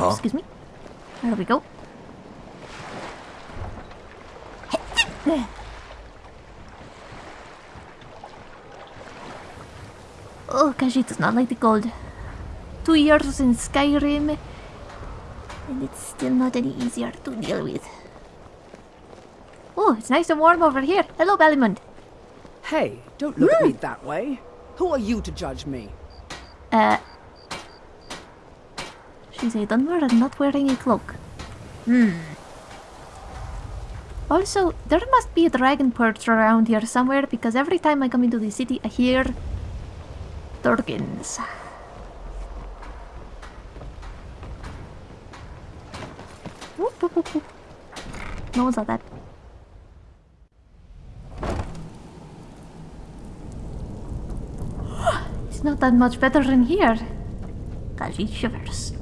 Huh? excuse me. There we go. Oh, Kaji does not like the cold. Two years in Skyrim, and it's still not any easier to deal with. Oh, it's nice and warm over here. Hello, Balimund. Hey, don't look at me that way. Who are you to judge me? Uh, she's a Dunmer and not wearing a cloak. Hmm. Also, there must be a dragon perch around here somewhere because every time I come into the city, I hear Durgans. Whoop, whoop, whoop. No one saw that. It's not that much better in here. Kaji shivers.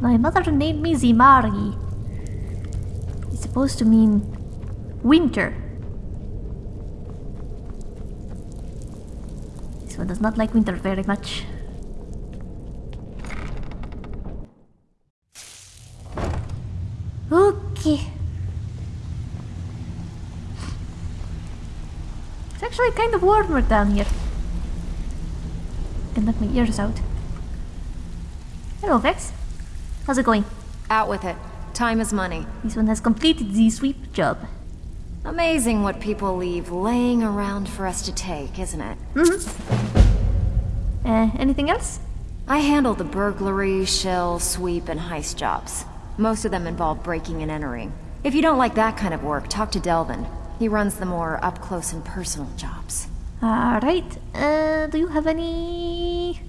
My mother named me Zimari. It's supposed to mean winter. This one does not like winter very much. Okay. It's actually kind of warmer down here. I can knock my ears out. Hello, Vex. How's it going? Out with it. Time is money. This one has completed the sweep job. Amazing what people leave laying around for us to take, isn't it? Mhm. Uh, anything else? I handle the burglary, shill, sweep, and heist jobs. Most of them involve breaking and entering. If you don't like that kind of work, talk to Delvin. He runs the more up-close and personal jobs. Alright. Uh, do you have any...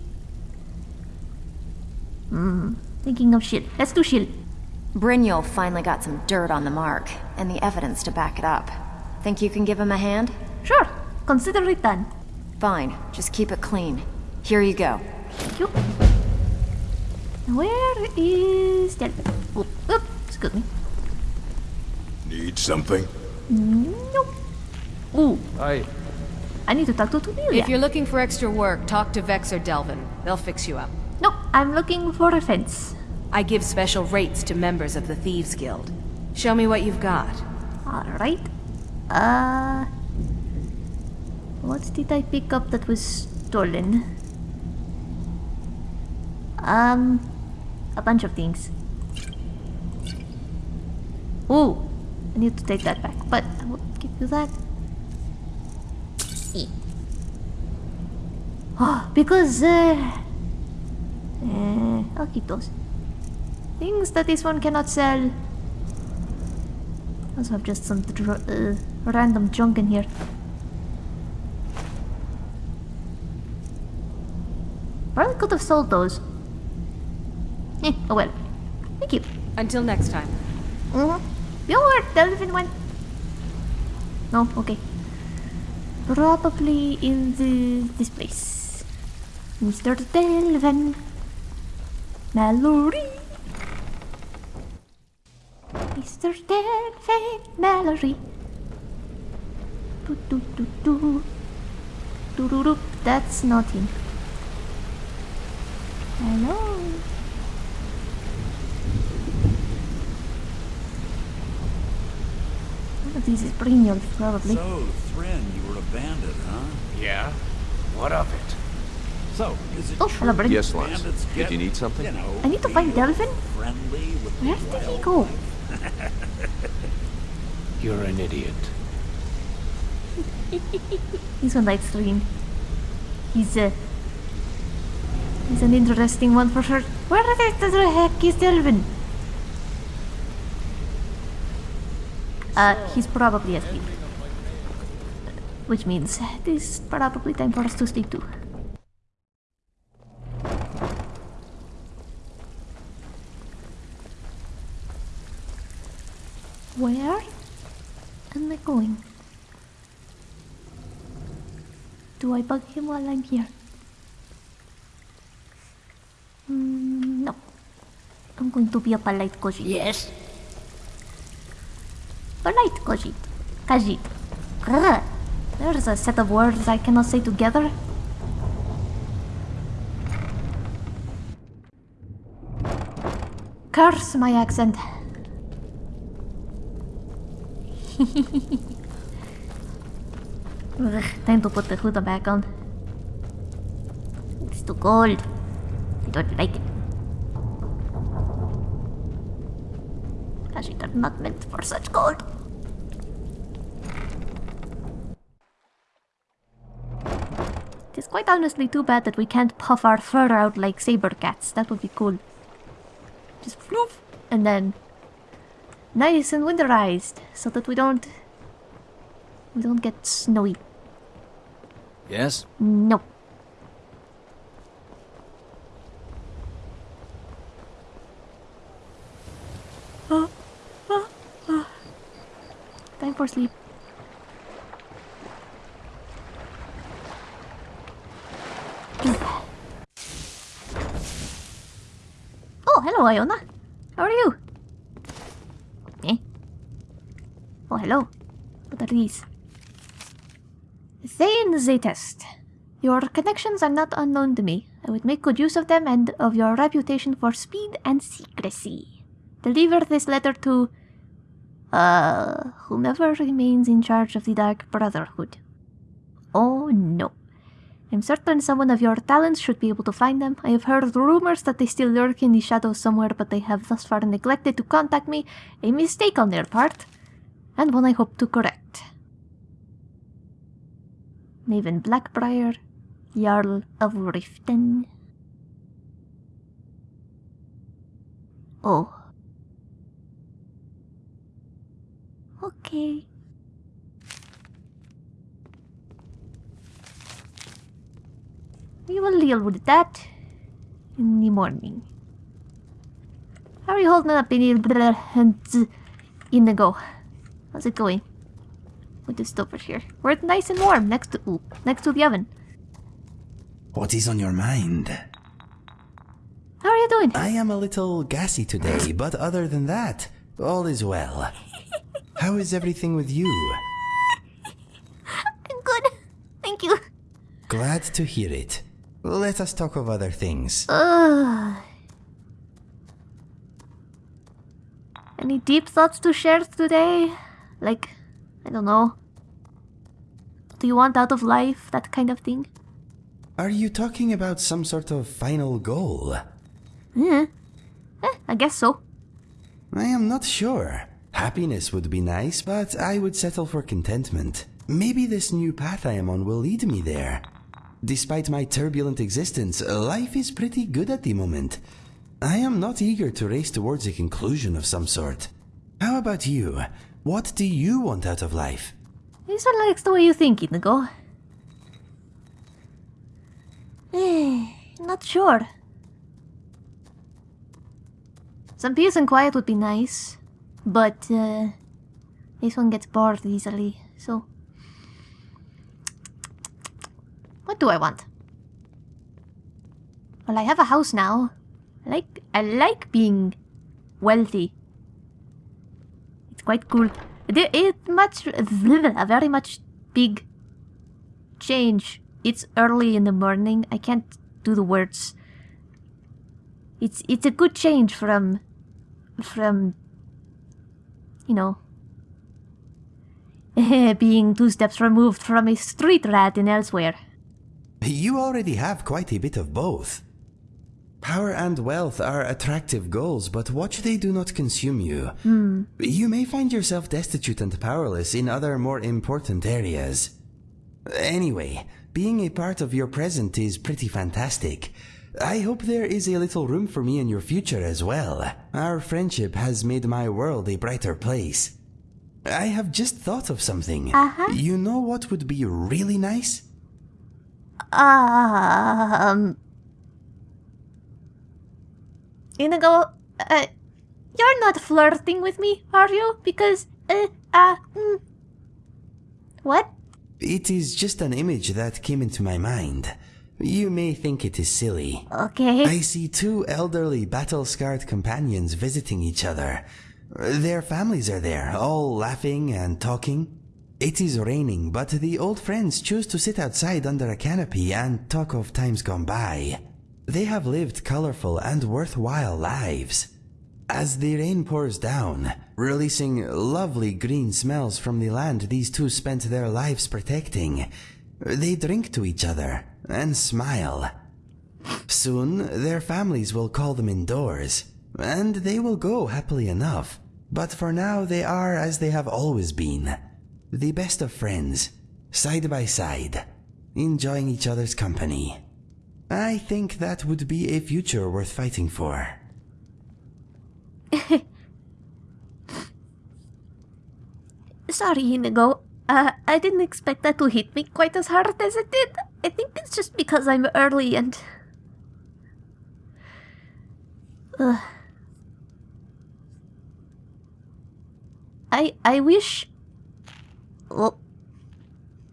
Hmm. Thinking of shield. Let's do shield. Brynjolf finally got some dirt on the mark, and the evidence to back it up. Think you can give him a hand? Sure. Consider it done. Fine, just keep it clean. Here you go. Thank you. Where is Delvin? Oop, oop, excuse me. Need something? Nope. Ooh, I... I need to talk to Tonilia. If you're looking for extra work, talk to Vex or Delvin. They'll fix you up. No, I'm looking for a fence. I give special rates to members of the Thieves Guild. Show me what you've got. Alright. Uh... What did I pick up that was stolen? Um... A bunch of things. Ooh! I need to take that back, but I will give you that. Oh, because, uh... Uh, I'll keep those. Things that this one cannot sell. Also have just some dr- uh, random junk in here. Probably could have sold those. Eh, oh well. Thank you. Until next time. Mm-hmm. Your Delvin went. No, okay. Probably in the this place. Mr. Delvin. Mallory. Mr. Delvin Mallory. Do do do do. Do do do. That's not him. Hello. One of these is Brynjolf, probably. So, Thrynn, you were a bandit, huh? Yeah? What of it? So, is it Oh, hello, Bryn. Yes, Lance. Did you need something? You know, I need to find real Delvin. Friendly with Where did he go? You're an idiot. He's on light screen. He's uh, he's an interesting one for sure. Where the, the heck is Delvin? Uh, he's probably asleep. Which means it is probably time for us to sleep too. Do I bug him while I'm here? Mm, no. I'm going to be a polite Kojit. Yes! Polite Kojit. Kajit. There's a set of words I cannot say together. Curse my accent. Ugh, time to put the hood back on. It's too cold. I don't like it. It are not meant for such cold. It is quite honestly too bad that we can't puff our fur out like saber cats. That would be cool. Just floof, and then nice and winterized, so that we don't we don't get snowy. Yes? No. Time for sleep. Oh, hello, Iona. How are you? Eh? Oh, hello. What are these? Thane the test. Your connections are not unknown to me. I would make good use of them and of your reputation for speed and secrecy. Deliver this letter to uh whomever remains in charge of the Dark Brotherhood. Oh no. I'm certain someone of your talents should be able to find them. I have heard rumors that they still lurk in the shadows somewhere, but they have thus far neglected to contact me. A mistake on their part, and one I hope to correct. Maven Blackbriar, Jarl of Riften. Oh. Okay. We will deal with that in the morning. How are you holding up in the Inigo? How's it going? With this over here. We're nice and warm next to ooh, next to the oven. What is on your mind? How are you doing? I am a little gassy today, but other than that, all is well. How is everything with you? I'm good. Thank you. Glad to hear it. Let us talk of other things. Ugh. Any deep thoughts to share today? Like, I don't know. What do you want out of life? That kind of thing? Are you talking about some sort of final goal? Yeah. Eh, I guess so. I am not sure. Happiness would be nice, but I would settle for contentment. Maybe this new path I am on will lead me there. Despite my turbulent existence, life is pretty good at the moment. I am not eager to race towards a conclusion of some sort. How about you? What do you want out of life? This one likes the way you think, Inigo. Eh, not sure. Some peace and quiet would be nice, but uh, this one gets bored easily, so. What do I want? Well, I have a house now. I like I like being wealthy. It's quite cool. It, it much a very much big change. It's early in the morning. I can't do the words. It's it's a good change from from you know being two steps removed from a street rat in elsewhere. You already have quite a bit of both. Power and wealth are attractive goals, but watch they do not consume you. You may find yourself destitute and powerless in other more important areas. Anyway, being a part of your present is pretty fantastic. I hope there is a little room for me in your future as well. Our friendship has made my world a brighter place. I have just thought of something. Uh-huh. You know what would be really nice? Um. Inigo, uh, you're not flirting with me, are you? Because, uh, uh, mm, what? It is just an image that came into my mind. You may think it is silly. Okay. I see two elderly, battle scarred companions visiting each other. Their families are there, all laughing and talking. It is raining, but the old friends choose to sit outside under a canopy and talk of times gone by. They have lived colorful and worthwhile lives. As the rain pours down, releasing lovely green smells from the land these two spent their lives protecting, they drink to each other and smile. Soon, their families will call them indoors, and they will go happily enough. But for now, they are as they have always been the best of friends, side by side, enjoying each other's company. I think that would be a future worth fighting for. Sorry, Inigo. Uh, I didn't expect that to hit me quite as hard as it did. I think it's just because I'm early and. Ugh. I I wish. Well,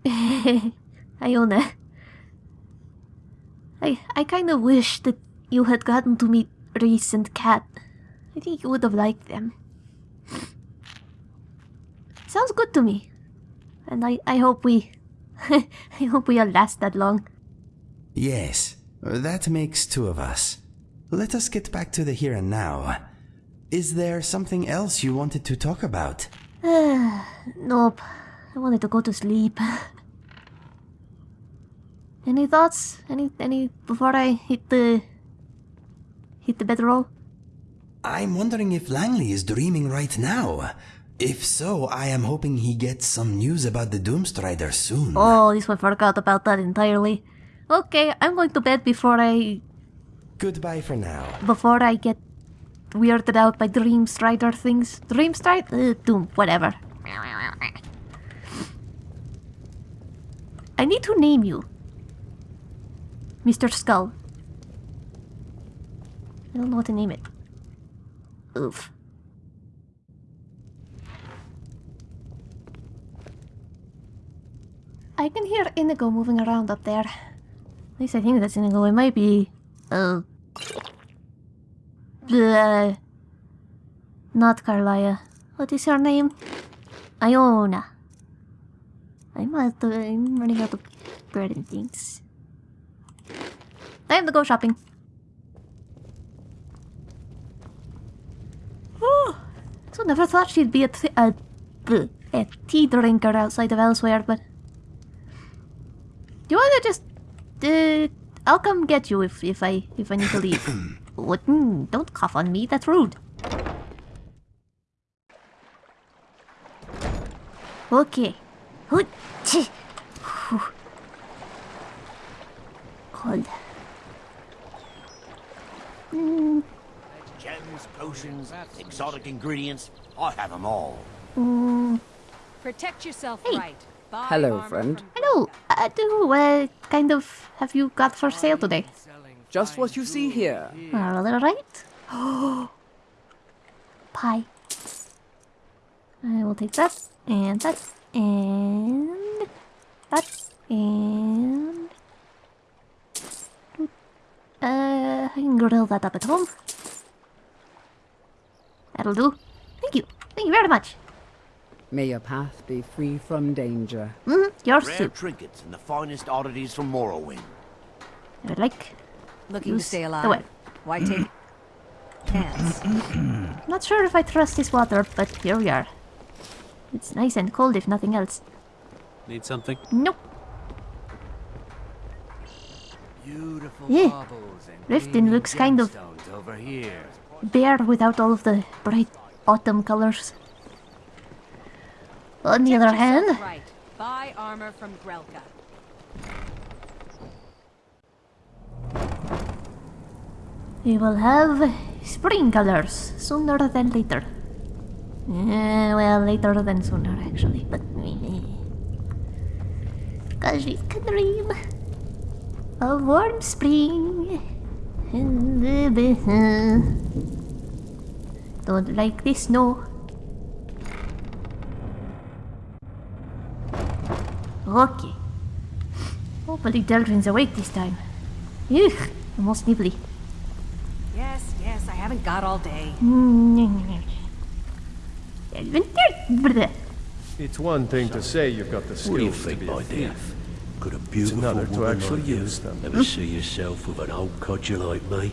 Iona. I I kind of wish that you had gotten to meet Reese and Kat. I think you would have liked them. Sounds good to me. And I, I hope we... I hope we'll last that long. Yes, that makes two of us. Let us get back to the here and now. Is there something else you wanted to talk about? nope. I wanted to go to sleep. Any thoughts? Any any before I hit the hit the bedroll? I'm wondering if Langley is dreaming right now. If so, I am hoping he gets some news about the Doomstrider soon. Oh, this one forgot about that entirely. Okay, I'm going to bed before I Goodbye for now. before I get weirded out by Dream Strider things. Dream Strider? Uh, Doom, whatever. I need to name you. Mr. Skull. I don't know what to name it. Oof. I can hear Inigo moving around up there. At least I think that's Inigo. It might be... Oh. Bleh. Not Carlia. What is her name? Iona. I'm out of, I'm running out of bread and things. Time to go shopping. Oh, so never thought she'd be a, a, a tea drinker outside of elsewhere, but... Do you wanna just... Uh, I'll come get you if, if I if I need to leave. what? Mm, don't cough on me, that's rude. Okay. Hoot. Cold. Mm, Gems, potions, exotic ingredients. I have them all. mm. Protect yourself Hey. right. Buy Hello, friend. Hello. Uh, do uh, kind of have you got for sale today? Just what you see here. Are a little right? Pie. I will take that and that and that and uh, I can grill that up at home. That'll do. Thank you. Thank you very much. May your path be free from danger. Mm, your Rare soup. trinkets and the finest oddities from Morrowind. I would like. Looking to stay the alive. way. Why take chance? Not sure if I trust this water, but here we are. It's nice and cold if nothing else. Need something? Nope. Beautiful Yeah. baubles and Riften looks kind of- over here. bare without all of the bright autumn colors. On the other hand, right. Buy armor from Grelka. we will have spring colors sooner than later. Eh, well, later than sooner, actually, but. Because we can dream of warm spring. in the basin. Don't like the snow. Okay. Hopefully Delvin's awake this time. Ugh, almost nibbly. Yes, yes, I haven't got all day. Mm. It's one thing to say you've got the skills What do you to think, be my a dear? thief. Could a beautiful another to woman actually like you use them. ever see yourself with an old codger like me?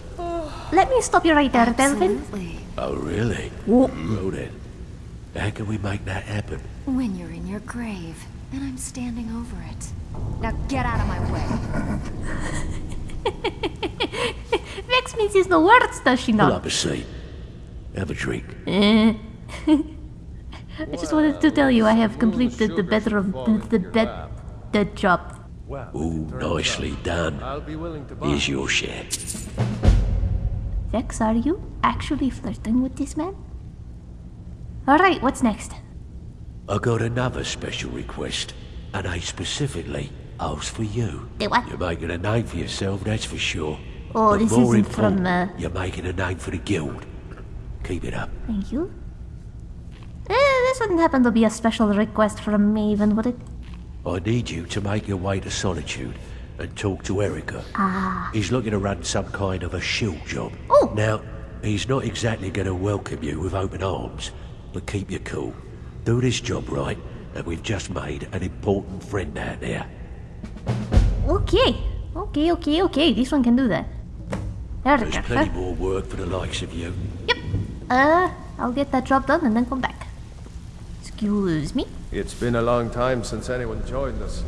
let me stop you right there, Delvin. Oh, really? Whoa. Well then, how can we make that happen? When you're in your grave, and I'm standing over it. Now get out of my way. Vex uses no words, does she not? Pull up a seat. Have a drink. Eh. I just wanted to tell you I have completed the bedroom, the, the bed, the job. Ooh, nicely done. I'll be willing to buy. Here's your share. Vex, are you actually flirting with this man? Alright, what's next? I got another special request, and I specifically asked for you. The what? You're making a name for yourself, that's for sure. Oh, but this more isn't from, important, uh, You're making a name for the guild. Keep it up. Thank you. Eh, this wouldn't happen to be a special request from me, even would it? I need you to make your way to Solitude and talk to Erikur. Ah. He's looking to run some kind of a shill job. Oh. Now, he's not exactly going to welcome you with open arms, but keep your cool. Do this job right, and we've just made an important friend out there. Okay. Okay, okay, okay. This one can do that. There's plenty more work for the likes of you. Yep. Uh, I'll get that job done and then come back. Excuse me. It's been a long time since anyone joined us.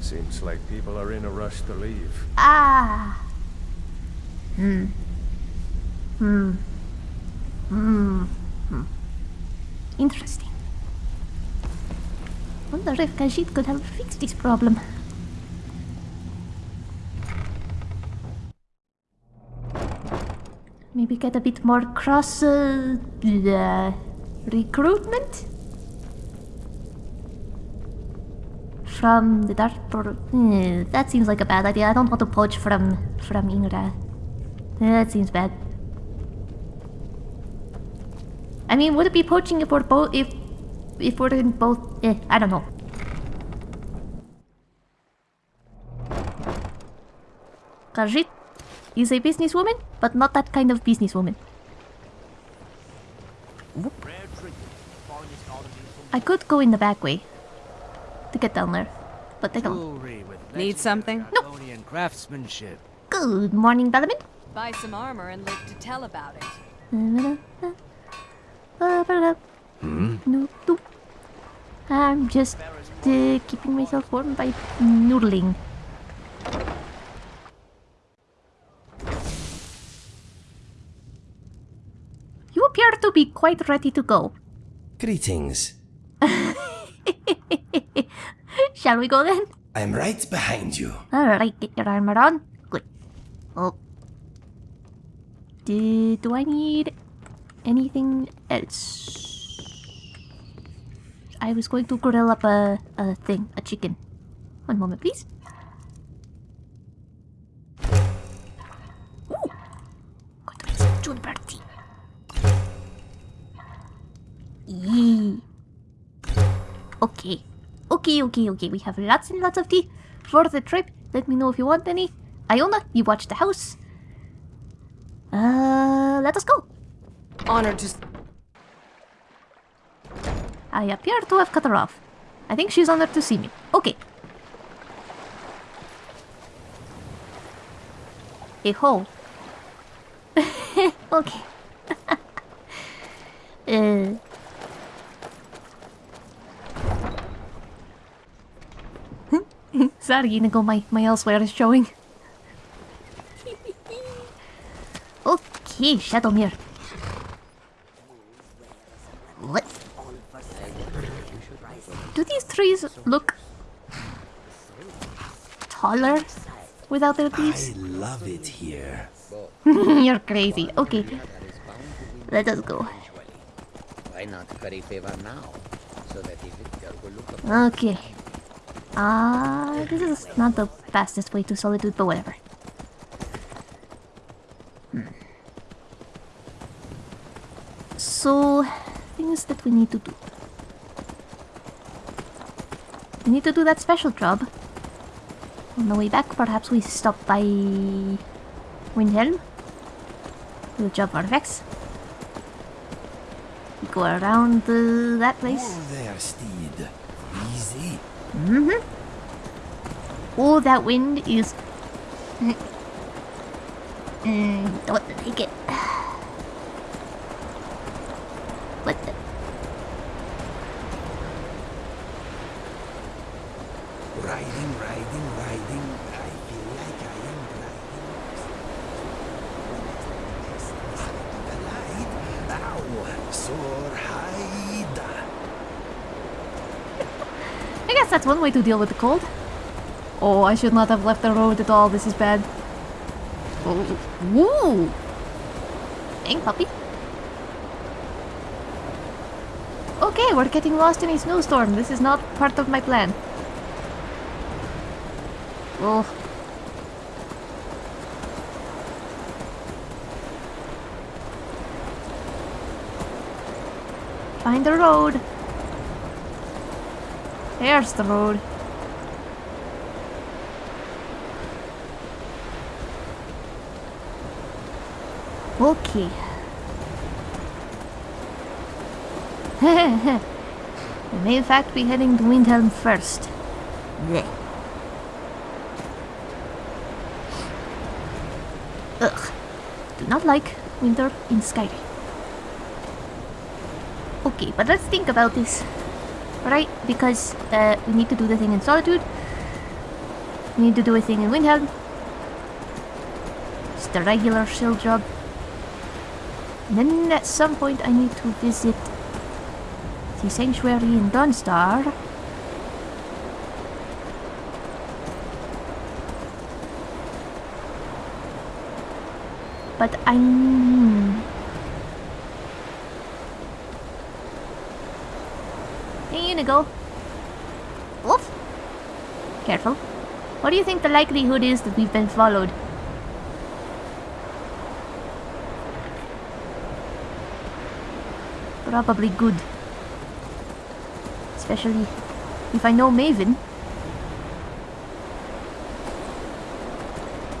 Seems like people are in a rush to leave. Ah. Hmm. Hmm. Hmm. Hmm. Interesting. Wonder if Khajiit could help fix this problem. Maybe get a bit more cross uh, uh, recruitment from the dark. Eh, that seems like a bad idea. I don't want to poach from from Ingra. That seems bad. I mean, would it be poaching if we're both if if we're in both? Eh, I don't know. Khajiit is a businesswoman, but not that kind of businesswoman. I could go in the back way to get down there, but they don't. Need something? Nope. Craftsmanship. Good morning, Balimund. Buy some armor and live to tell about it. Hmm? No, no. I'm just uh, keeping myself warm by noodling. You appear to be quite ready to go. Greetings. Shall we go then? I'm right behind you. Alright, get your armor on. Good. Oh. Do, do I need anything else? I was going to grill up a, a thing, a chicken. One moment, please. Ooh. Got to make some juniper tea. Yee. Okay. Okay, okay, okay. We have lots and lots of tea for the trip. Let me know if you want any. Iona, you watch the house. Uh, let us go. Honored to. I appear to have cut her off. I think she's honored to see me. Okay. A hole. okay. uh. Sorry, Inigo, my, my elsewhere is showing. okay, Shadowmere. What? Do these trees look taller without their leaves? I love it here. You're crazy. Okay. Let us go. Why not curry favor now? So that the victor will look Okay. Ah, this is not the fastest way to solitude, but whatever. So, things that we need to do. We need to do that special job. On the way back, perhaps we stop by Windhelm. Do a job for. We go around uh, that place. Oh, there, steed. Mm-hmm. Oh, that wind is... Mm, don't like it. What the? Riding, riding, riding. I feel like I am gliding. The light. Ow! Soar high. I guess that's one way to deal with the cold. Oh, I should not have left the road at all. This is bad. Oh, woo! Dang, puppy. Okay, we're getting lost in a snowstorm. This is not part of my plan. Oh. Find the road. There's the road. Okay. we may in fact be heading to Windhelm first. Blech. Ugh. Do not like winter in Skyrim. Okay, but let's think about this. Right? Because uh, we need to do the thing in Solitude. We need to do a thing in Windhelm. It's the regular shill job. And then at some point I need to visit the sanctuary in Dawnstar. But I'm... Inigo. Wolf? Careful. What do you think the likelihood is that we've been followed? Probably good. Especially if I know Maven.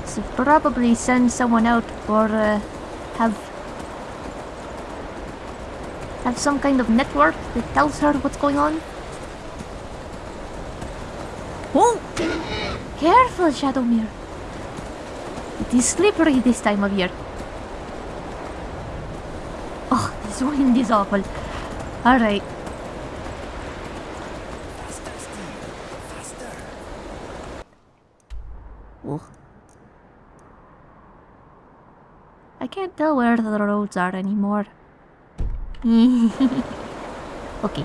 So probably send someone out or uh, have have some kind of network that tells her what's going on. Oh! Careful, Shadowmere. It is slippery this time of year. Oh, this wind is awful. Alright. Oh. I can't tell where the roads are anymore. okay.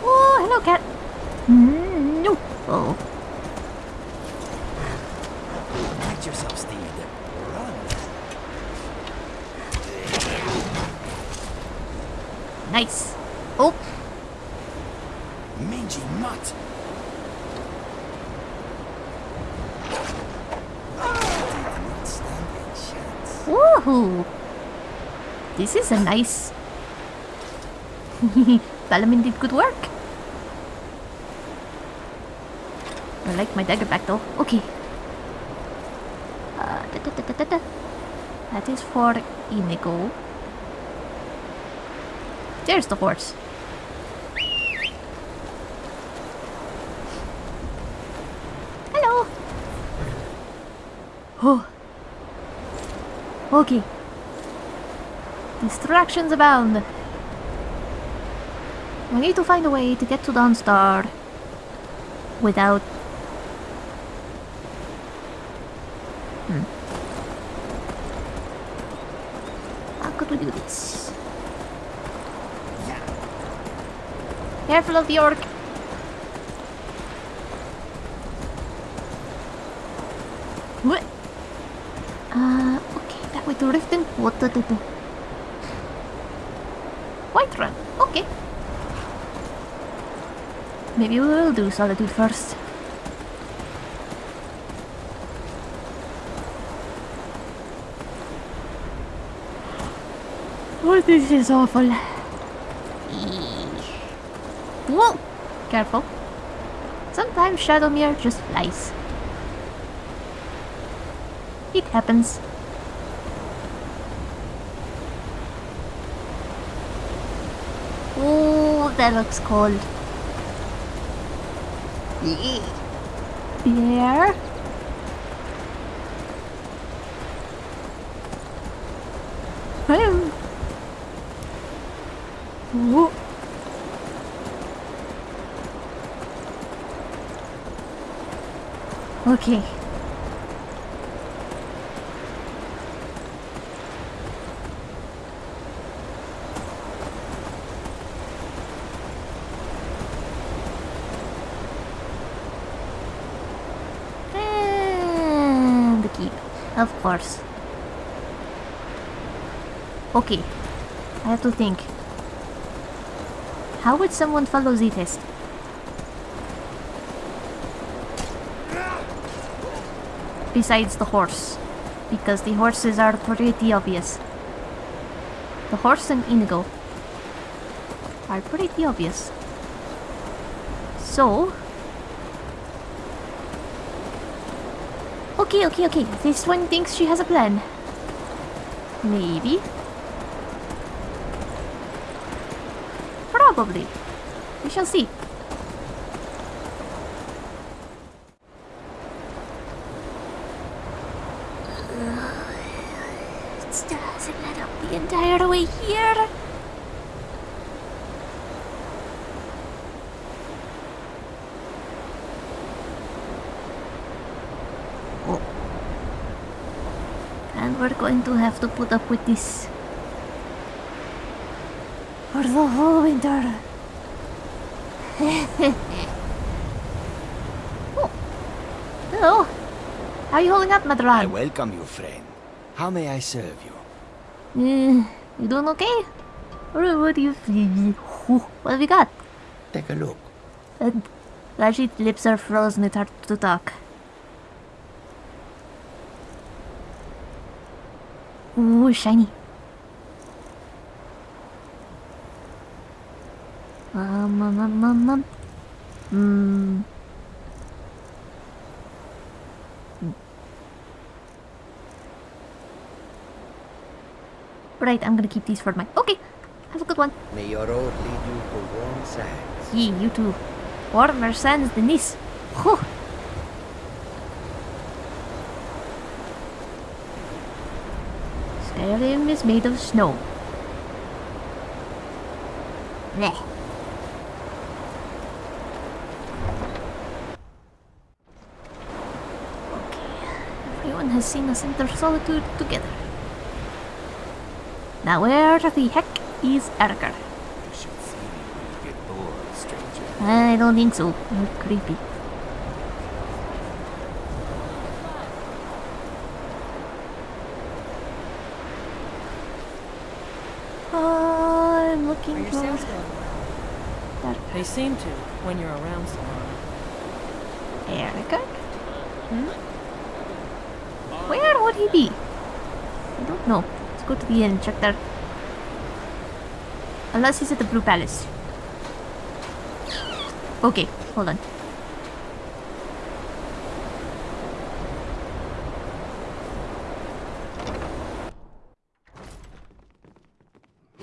Oh, hello, cat. Mm, no. Oh. Protect yourself, Steed. Run. Nice. Oh. Mangy mutt. Woohoo! This is a nice. Balimund did good work. I like my dagger back though. Okay. Uh, da, da, da. That is for Inigo. There's the horse. Hello. Oh. Okay. Distractions abound. We need to find a way to get to Dawnstar without... Hmm. How could we do this? Careful of the orc. Uh, okay, that way to Riften. What to do? Whiterun. Okay. Maybe we will do Solitude first. Oh, this is awful. Whoa! Careful. Sometimes Shadowmere just flies. It happens. Oh, that looks cold. Bear. Hello. Whoa. Okay. And the keep, of course. Okay, I have to think. How would someone follow the test? Besides the horse, because the horses are pretty obvious. The horse and Inigo are pretty obvious. So, Okay, okay, okay. This one thinks she has a plan. Maybe. Probably. We shall see. It still hasn't led up the entire way here. Oh. And we're going to have to put up with this for the whole winter. oh. Hello. How are you holding up, I Madran? welcome you, friend. How may I serve you? Uh, you doing okay? Or what do you feel? What have we got? Take a look. And Rajit's lips are frozen, it's hard to talk. Ooh, shiny. Um, um, um, um, um. Hmm. Right, I'm gonna keep these for my. Okay, have a good one. May your road lead you to warm sands. Yeah, you too. Warmer sands than this. Whew. Skyrim is made of snow. Blech. Okay, everyone has seen us enter solitude together. Now where the heck is Erikur? You should see me when you get bored, stranger. I don't think so. You're creepy. I'm looking Are your for sales going well? They seem to, when you're around someone. long. Erikur. Hmm? Where would he be? I don't know. Let's go to the inn and check there. Unless he's at the Blue Palace. Okay, hold on.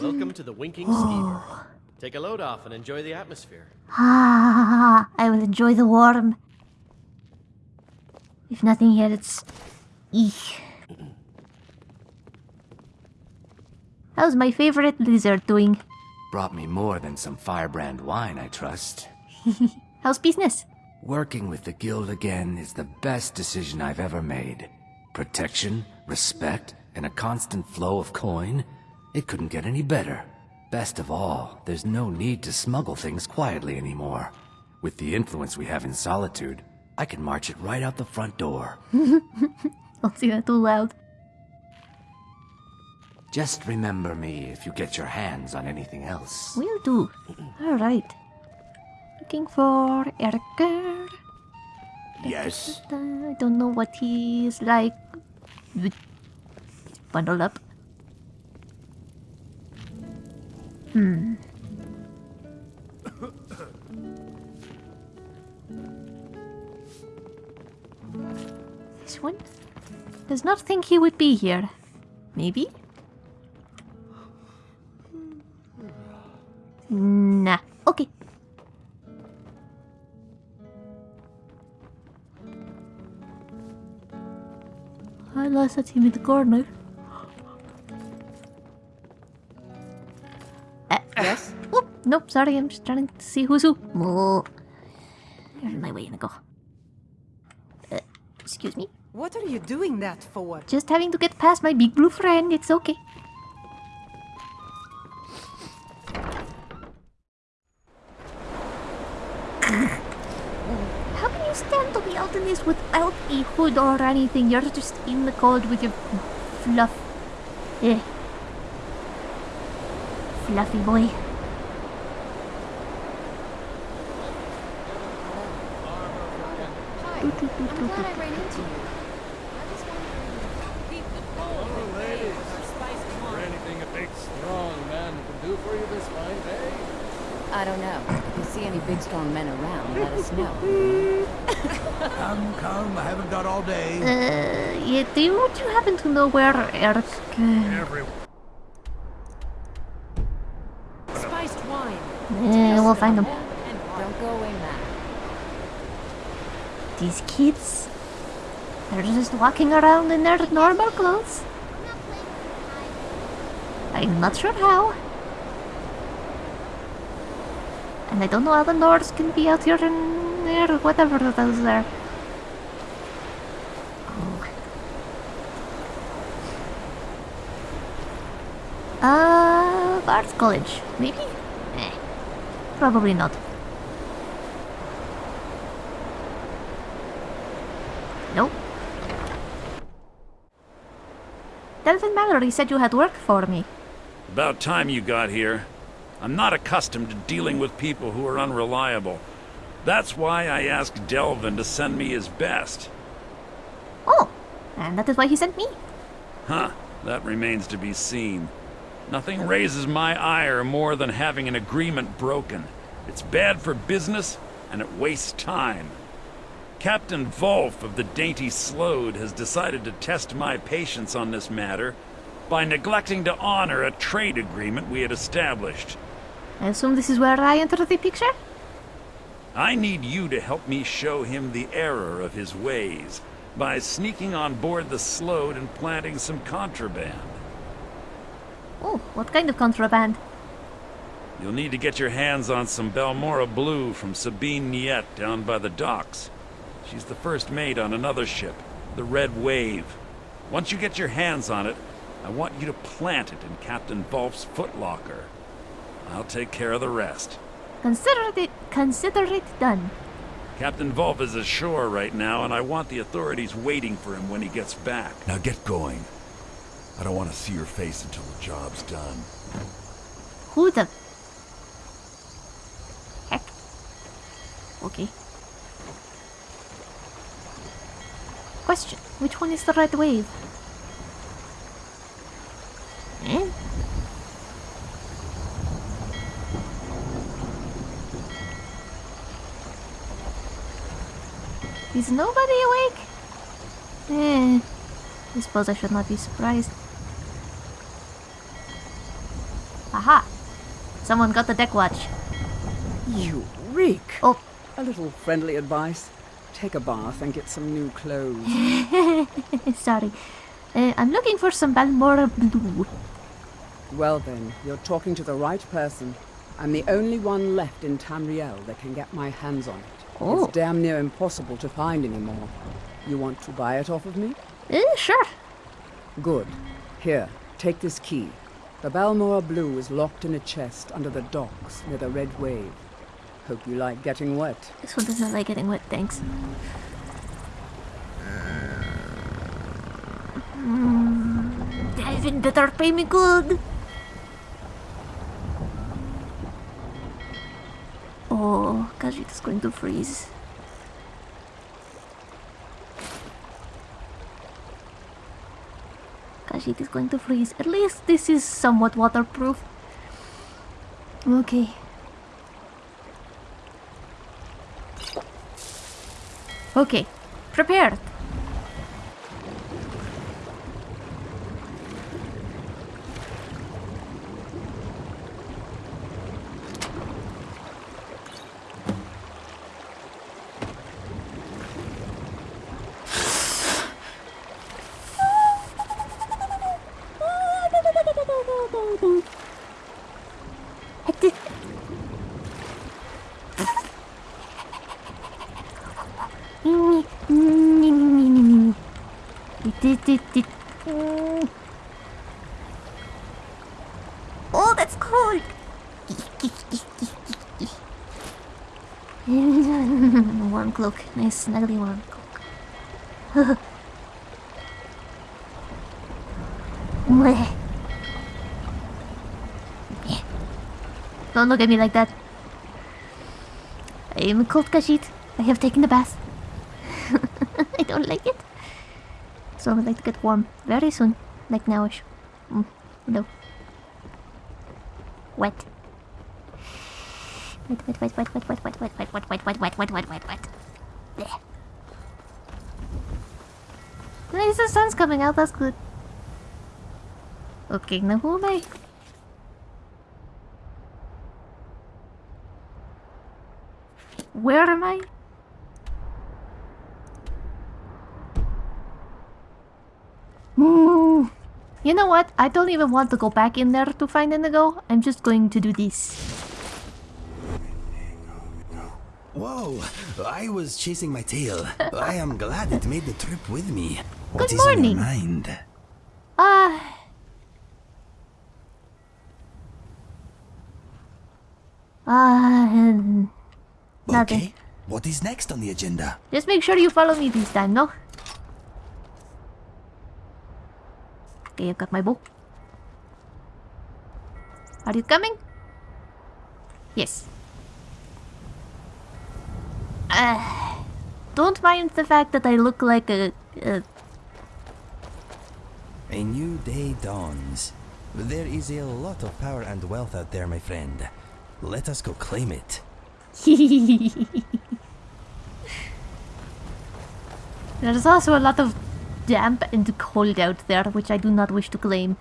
Welcome to the Winking Skeever. Take a load off and enjoy the atmosphere. Ah, I will enjoy the warm. If nothing else. Eek. How's my favorite lizard doing? Brought me more than some firebrand wine, I trust. How's business? Working with the guild again is the best decision I've ever made. Protection, respect, and a constant flow of coin. It couldn't get any better. Best of all, there's no need to smuggle things quietly anymore. With the influence we have in Solitude, I can march it right out the front door. Don't say that too loud. Just remember me if you get your hands on anything else. Will do. Alright. Looking for Erikur. Yes? I don't know what he's is like. Bundled up. Hmm. This one does not think he would be here. Maybe? Nah. Okay. I lost it him in the corner. Nope, sorry, I'm just trying to see who's who. Oh. Here's my way to go. Uh, excuse me. What are you doing that for? Just having to get past my big blue friend, it's okay. How can you stand to be out in this without a hood or anything? You're just in the cold with your fluff. Eh. Fluffy boy. Hi. I'm glad I ran into you. anything a big, strong man can do for you this fine day? I don't know. If you see any big strong men around, let us know. Come, come, I haven't got all day. Uh, yeah, do you, would you happen to know where Eric... Uh, Spiced wine. eh, we'll find him. Don't go away, Matt. These kids... They're just walking around in their normal clothes. I'm not sure how. And I don't know how the Nords can be out here in there, whatever those are. Oh. Uh, Bards College, maybe? Eh, probably not. Mallory said you had work for me. About time you got here. I'm not accustomed to dealing with people who are unreliable. That's why I asked Delvin to send me his best. Oh, and that is why he sent me. Huh, that remains to be seen. Nothing raises my ire more than having an agreement broken. It's bad for business, and it wastes time. Captain Volf of the Dainty Sload has decided to test my patience on this matter by neglecting to honor a trade agreement we had established. I assume this is where I enter the picture? I need you to help me show him the error of his ways by sneaking on board the Sload and planting some contraband. Oh, what kind of contraband? You'll need to get your hands on some Balmora Blue from Sabine Nytte down by the docks. She's the first mate on another ship, the Red Wave. Once you get your hands on it, I want you to plant it in Captain Volf's footlocker. I'll take care of the rest. Consider it consider it done. Captain Volf is ashore right now, and I want the authorities waiting for him when he gets back. Now get going. I don't want to see your face until the job's done. Who the heck? Okay. Question: Which one is the red wave? Eh? Is nobody awake? Eh, I suppose I should not be surprised. Aha! Someone got the deck watch. You reek. Oh. A little friendly advice. Take a bath and get some new clothes. Sorry. Uh, I'm looking for some Balmora Blue. well then, you're talking to the right person. I'm the only one left in Tamriel that can get my hands on it. Oh. It's damn near impossible to find anymore. You want to buy it off of me? Uh, sure. Good. Here, take this key. The Balmora Blue is locked in a chest under the docks near the Red Wave. Hope you like getting wet. This one doesn't like getting wet, thanks. Mm, better pay me good. Oh, Khajiit is going to freeze. Khajiit is going to freeze. At least this is somewhat waterproof. Okay. Okay, prepared. Dit, dit, dit. Mm. Oh, that's cold. warm cloak. Nice, snuggly. Mwah. Don't look at me like that. I am a cold Kashit. I have taken the bath. I don't like it. So I would like to get warm very soon. Like nowish. Mm, no. Wet. Wet, wet, wet, wet, wet, wet, wet, wet, wet, wet, wet, wet, wet, wet, wet, wet, wet. Blech. At least the sun's coming out, that's good. Okay, now who am I? Where am I? Hmm. You know what? I don't even want to go back in there to find Indigo. I'm just going to do this. Whoa, I was chasing my tail. I am glad it made the trip with me. What Good is on morning. your mind? Ah. Ah, um, nothing. Okay, what is next on the agenda? Just make sure you follow me this time, no? Okay, I've got my bow. Are you coming? Yes. Uh, don't mind the fact that I look like a, a A new day dawns. There is a lot of power and wealth out there, my friend. Let us go claim it. There's also a lot of damp and cold out there, which I do not wish to claim.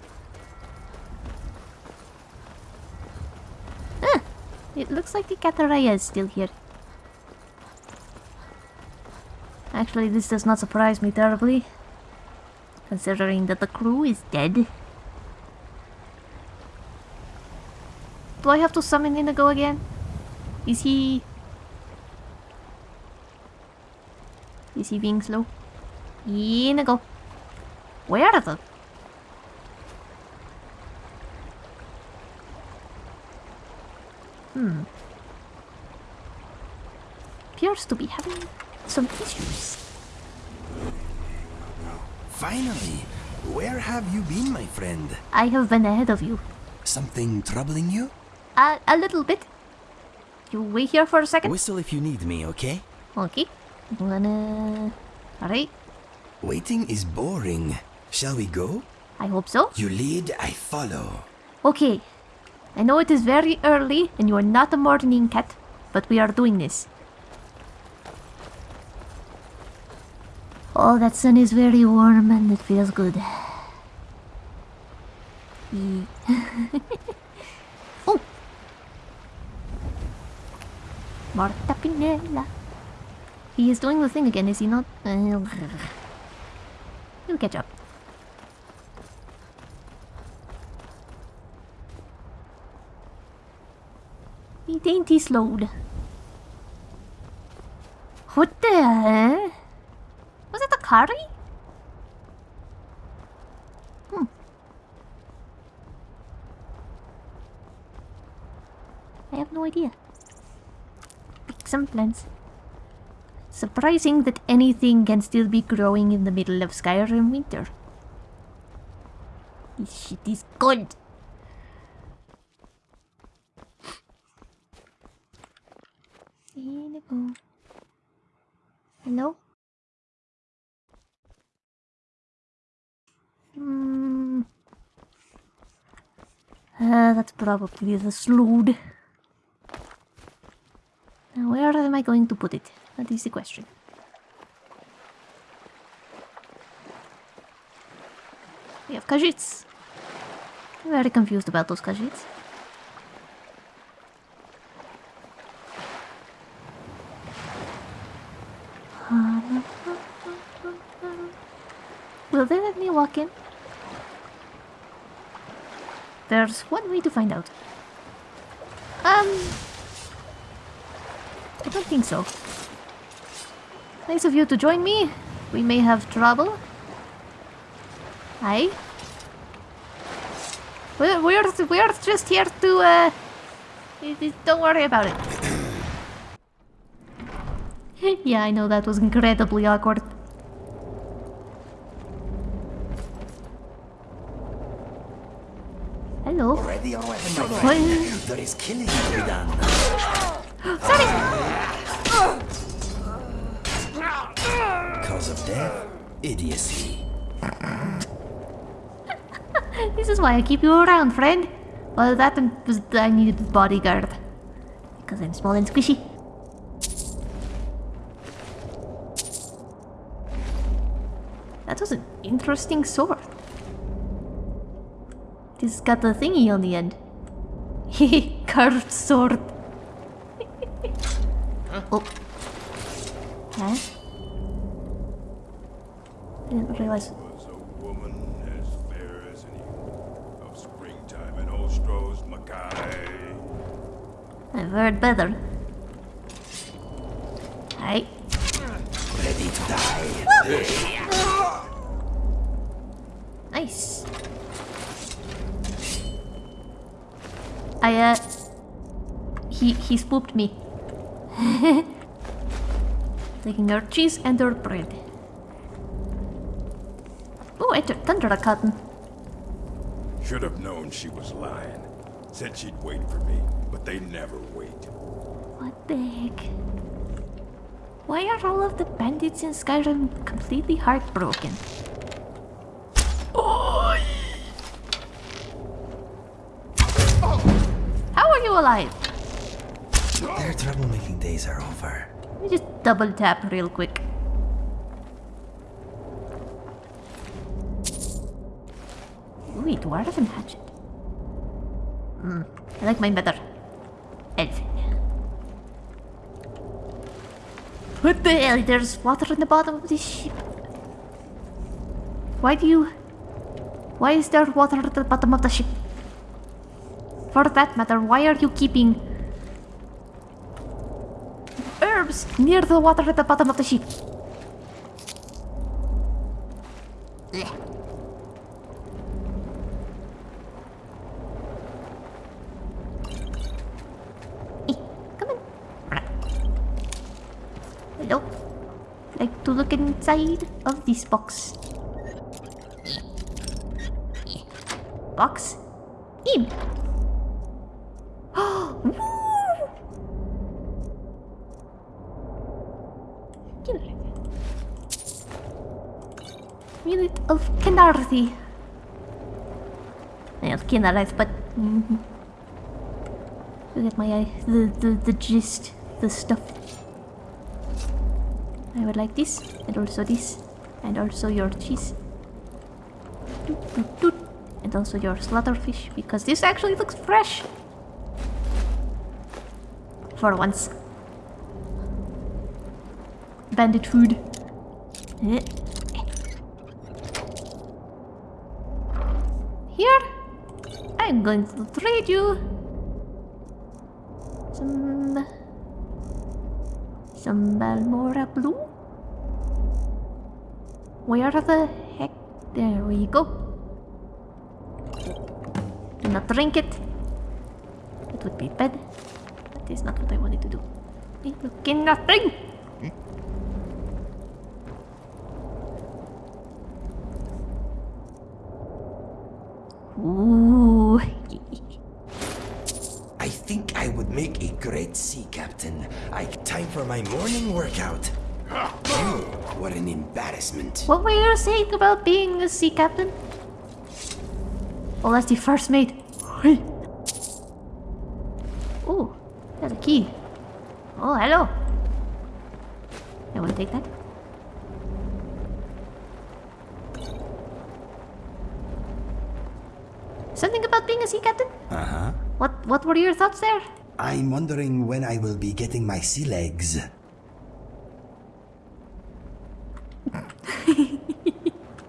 Ah, it looks like the Katariah is still here. Actually, this does not surprise me terribly, considering that the crew is dead. Do I have to summon Indigo again? Is he... Is he being slow? Inigo. Where are the... Hmm. Appears to be having some issues. Finally! Where have you been, my friend? I have been ahead of you. Something troubling you? Uh, a little bit. You wait here for a second? Whistle if you need me, okay? Okay. I'm gonna... Alright. Waiting is boring. Shall we go? I hope so. You lead, I follow. Okay. I know it is very early and you are not a morning cat, but we are doing this. Oh, that sun is very warm and it feels good. Oh! Marta Pinella. He is doing the thing again, is he not? Uh, He'll catch up. He Dainty Sload. What the? Was it the curry? Hmm. I have no idea. Pick some plants. Surprising that anything can still be growing in the middle of Skyrim winter. This shit is cold. Inigo. Hello? Hmm. Uh, that's probably the Sload. Now, where am I going to put it? That is the question. We have Khajiits. I'm very confused about those Khajiits. Will they let me walk in? There's one way to find out. Um... I don't think so. Nice of you to join me. We may have trouble. Hi. We're, we're, we're just here to, uh... y- y- Don't worry about it. yeah, I know that was incredibly awkward. Hello. Ready or weapon, my What? friend? There is killing to be done. Cause of death? Idiocy. This is why I keep you around, friend. Well, that um, was I needed a bodyguard. Because I'm small and squishy. That was an interesting sword. This got a thingy on the end. Hehe, curved sword. oh. Huh? I Didn't realize. Was a woman as fair as any of springtime in Ostros, Mackay. I've heard better. Hi. Ready to die. Nice. I, uh... He, he spooked me. Taking our cheese and our bread. Oh, I took Thunder cotton. Should have known she was lying. Said she'd wait for me, but they never wait. What the heck? Why are all of the bandits in Skyrim completely heartbroken? How are you alive? Their troublemaking days are over. Let me just double tap real quick. Ooh, dwarven hatchet. Hmm, I like mine better. Elf. What the hell? There's water in the bottom of this ship. Why do you... Why is there water at the bottom of the ship? For that matter, why are you keeping herbs near the water at the bottom of the ship? Eh, come on. Hello. Like to look inside of this box. Box? In. Woo! Kinner. Unit of Kenarthi. Well, Kynareth, but mm, you get my uh, the, the the gist, the stuff. I would like this, and also this, and also your cheese. Doot, doot, doot. And also your slaughterfish, because this actually looks fresh. For once. Bandit food. Eh. Here, I'm going to trade you some some Balmora blue. Where the heck? There we go. Do not drink it. It would be bad. That is not what I wanted to do. Hey, Look in nothing. Ooh. Morning workout. You, what an embarrassment. What were you saying about being a sea captain? Well, that's the first mate. Oh, there's a key. Oh, hello. I will take that. Something about being a sea captain? Uh huh. What What were your thoughts there? I'm wondering when I will be getting my sea legs.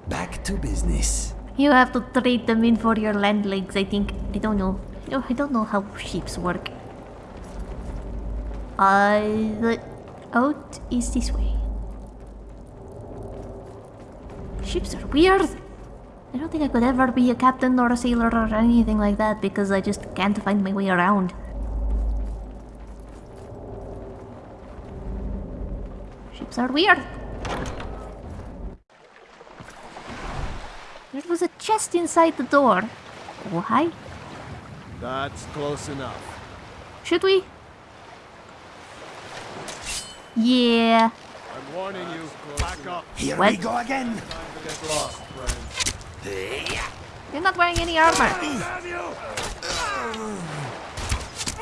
Back to business. You have to trade them in for your land legs, I think. I don't know. No, I don't know how ships work. Uh, the out is this way. Ships are weird. I don't think I could ever be a captain or a sailor or anything like that because I just can't find my way around. Ships are weird. There was a chest inside the door. Oh, hi. That's close enough. Should we? Yeah. I'm warning you. Back up. Here What? we go again. Get lost, friend. You're not wearing any armor.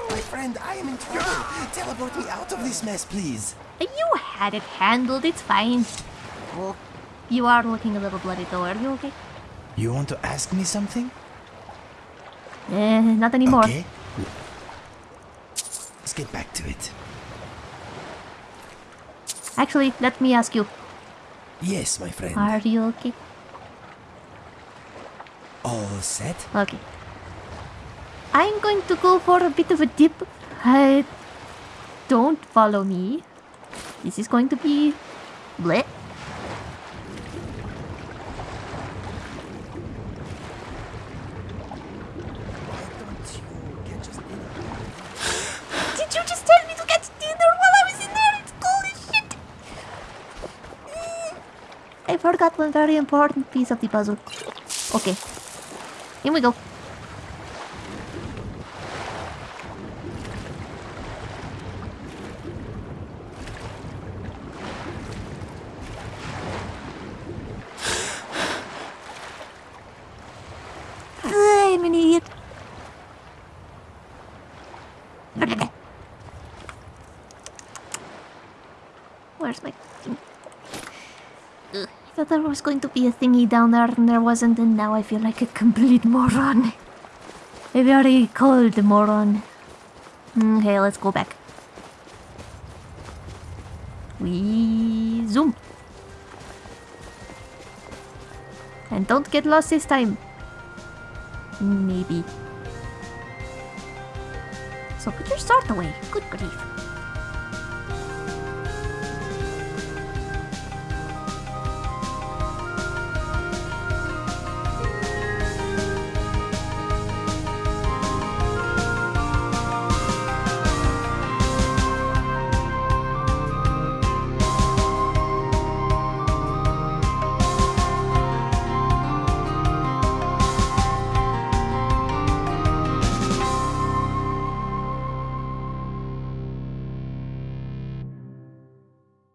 My friend, I am in trouble. Teleport me out of this mess, please. You had it handled, it's fine. Oh, you are looking a little bloody though, are you okay? You want to ask me something? Eh, not anymore. Okay. Let's get back to it. Actually, let me ask you. Yes, my friend. Are you okay? All set? Okay. I'm going to go for a bit of a dip. Uh, don't follow me. This is going to be... Bleh. I forgot one very important piece of the puzzle. Okay. Here we go. I'm an idiot. Where's my... Ugh, I thought there was going to be a thingy down there and there wasn't and now I feel like a complete moron. A very cold moron. Mm, okay, let's go back. We zoom. And don't get lost this time. Maybe. So put your sword away. Good grief.